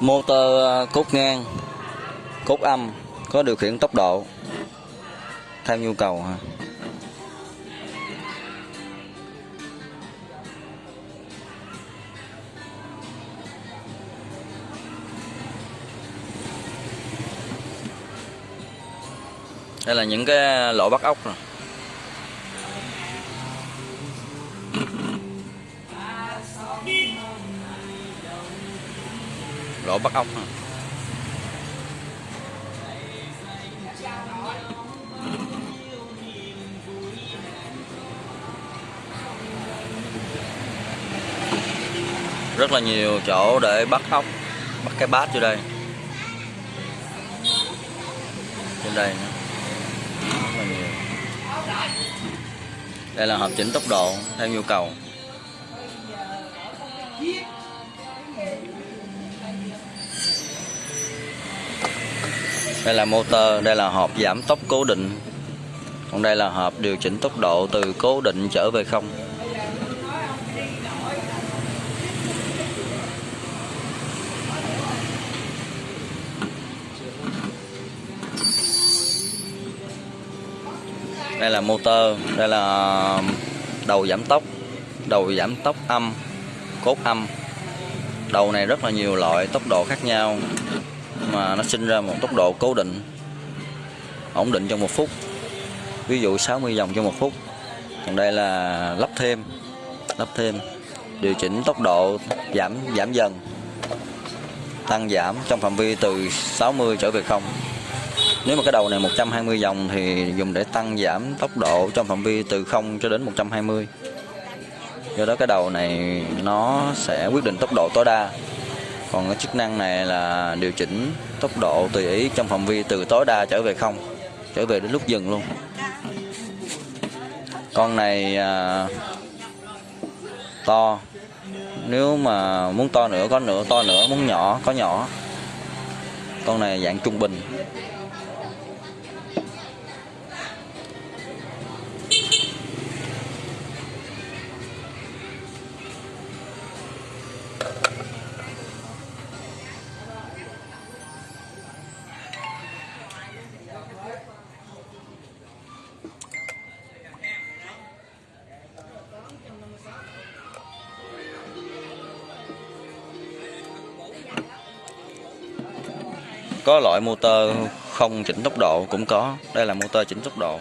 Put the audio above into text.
motor à, cốt ngang, cốt âm, có điều khiển tốc độ theo nhu cầu ha đây là những cái lỗ bắt ốc rồi lỗ bắt ốc. Rất là nhiều chỗ để bắt ốc, bắt cái bát vô đây. Trên đây nữa. rất là nhiều. Đây là hợp chỉnh tốc độ theo nhu cầu. Đây là motor, đây là hộp giảm tốc cố định. Còn đây là hộp điều chỉnh tốc độ từ cố định trở về không. Đây là motor, đây là đầu giảm tốc, đầu giảm tốc âm, cốt âm. Đầu này rất là nhiều loại, tốc độ khác nhau mà nó sinh ra một tốc độ cố định, ổn định trong một phút. Ví dụ 60 vòng trong một phút. Còn đây là lắp thêm lắp thêm, điều chỉnh tốc độ giảm giảm dần, tăng giảm trong phạm vi từ 60 trở về không. Nếu mà cái đầu này 120 vòng thì dùng để tăng giảm tốc độ trong phạm vi từ 0 cho đến 120 do đó cái đầu này nó sẽ quyết định tốc độ tối đa còn cái chức năng này là điều chỉnh tốc độ tùy ý trong phạm vi từ tối đa trở về không trở về đến lúc dừng luôn. Con này à, to. Nếu mà muốn to nữa có nữa to nữa muốn nhỏ có nhỏ. Con này dạng trung bình. Có loại motor không chỉnh tốc độ cũng có. Đây là motor chỉnh tốc độ.